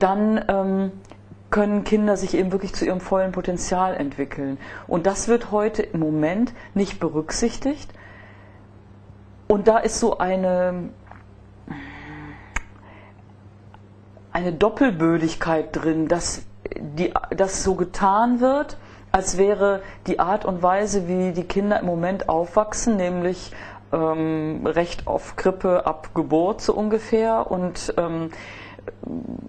dann ähm, können Kinder sich eben wirklich zu ihrem vollen Potenzial entwickeln. Und das wird heute im Moment nicht berücksichtigt. Und da ist so eine, eine Doppelbödigkeit drin, dass, die, so getan wird, als wäre die Art und Weise, wie die Kinder im Moment aufwachsen, nämlich ähm, Recht auf Krippe ab Geburt so ungefähr und ähm,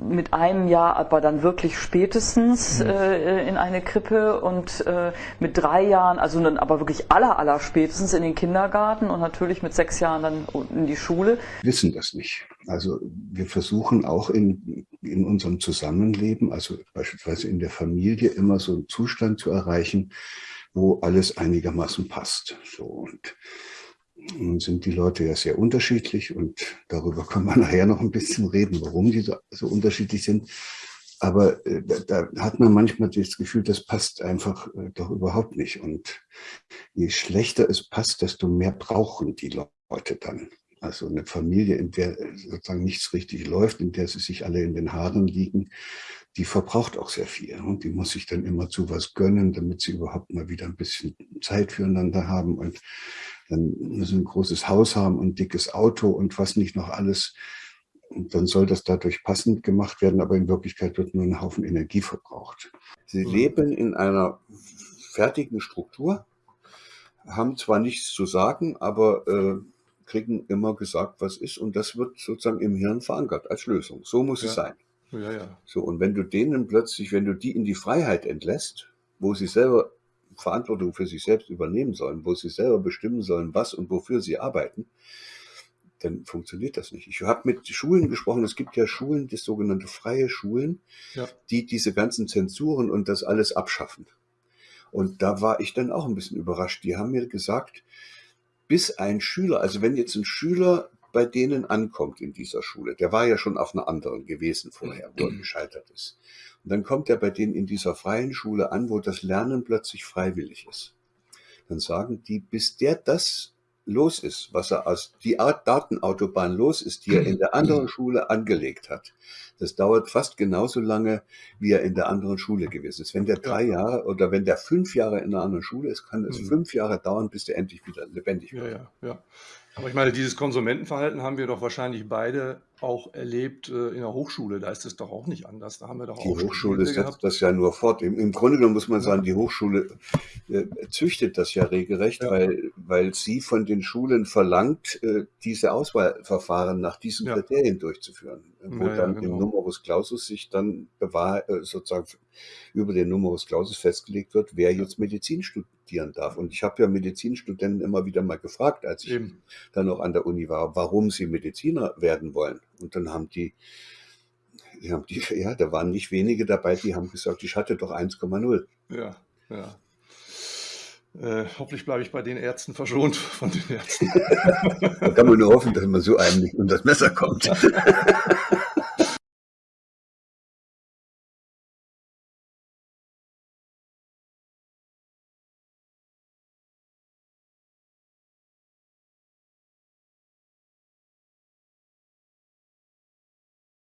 mit einem Jahr aber dann wirklich spätestens mhm. äh, in eine Krippe und äh, mit drei Jahren, also dann aber wirklich aller, aller spätestens in den Kindergarten und natürlich mit sechs Jahren dann in die Schule. Wir wissen das nicht. Also wir versuchen auch in, in unserem Zusammenleben, also beispielsweise in der Familie, immer so einen Zustand zu erreichen, wo alles einigermaßen passt. So und sind die Leute ja sehr unterschiedlich und darüber können wir nachher noch ein bisschen reden, warum die so, so unterschiedlich sind. Aber äh, da, da, hat man manchmal das Gefühl, das passt einfach äh, doch überhaupt nicht. Und je schlechter es passt, desto mehr brauchen die Leute dann. Also eine Familie, in der sozusagen nichts richtig läuft, in der sie sich alle in den Haaren liegen, die verbraucht auch sehr viel. Und die muss sich dann immer zu was gönnen, damit sie überhaupt mal wieder ein bisschen Zeit füreinander haben. Und dann müssen ein großes Haus haben und ein dickes Auto und was nicht noch alles. Und dann soll das dadurch passend gemacht werden, aber in Wirklichkeit wird nur ein Haufen Energie verbraucht. Sie leben in einer fertigen Struktur, haben zwar nichts zu sagen, aber äh, kriegen immer gesagt, was ist. Und das wird sozusagen im Hirn verankert als Lösung. So muss ja. es sein. Ja, ja. So, und wenn du denen plötzlich, wenn du die in die Freiheit entlässt, wo sie selber Verantwortung für sich selbst übernehmen sollen, wo sie selber bestimmen sollen, was und wofür sie arbeiten, dann funktioniert das nicht. Ich habe mit Schulen gesprochen, es gibt ja Schulen, das sogenannte freie Schulen, ja. die diese ganzen Zensuren und das alles abschaffen. Und da war ich dann auch ein bisschen überrascht. Die haben mir gesagt, bis ein Schüler, also wenn jetzt ein Schüler bei denen ankommt in dieser Schule, der war ja schon auf einer anderen gewesen vorher, wo er gescheitert ist. Und dann kommt er bei denen in dieser freien Schule an, wo das Lernen plötzlich freiwillig ist. Dann sagen die, bis der das los ist, was er aus die Art Datenautobahn los ist, die er in der anderen Schule angelegt hat. Das dauert fast genauso lange, wie er in der anderen Schule gewesen ist. Wenn der drei Jahre oder wenn der fünf Jahre in einer anderen Schule ist, kann es mhm. fünf Jahre dauern, bis der endlich wieder lebendig wird. Ja, ja, ja. Aber ich meine, dieses Konsumentenverhalten haben wir doch wahrscheinlich beide auch erlebt äh, in der Hochschule. Da ist es doch auch nicht anders. Da haben wir doch die auch Hochschule setzt das ja nur fort. Im, Im, Grunde genommen muss man sagen, die Hochschule äh, züchtet das ja regelrecht, ja. Weil, weil sie von den Schulen verlangt, äh, diese Auswahlverfahren nach diesen ja. Kriterien durchzuführen, wo ja, dann genau. im Numerus Clausus sich dann bewahr, äh, sozusagen über den Numerus Clausus festgelegt wird, wer jetzt Medizin studieren darf. Und ich habe ja Medizinstudenten immer wieder mal gefragt, als ich Eben. dann noch an der Uni war, warum sie Mediziner werden wollen. Und dann haben die, die haben die, ja, da waren nicht wenige dabei, die haben gesagt, ich hatte doch 1,0. Ja, ja. Äh, hoffentlich bleibe ich bei den Ärzten verschont von den Ärzten. da kann man nur hoffen, dass man so einem nicht unter das Messer kommt.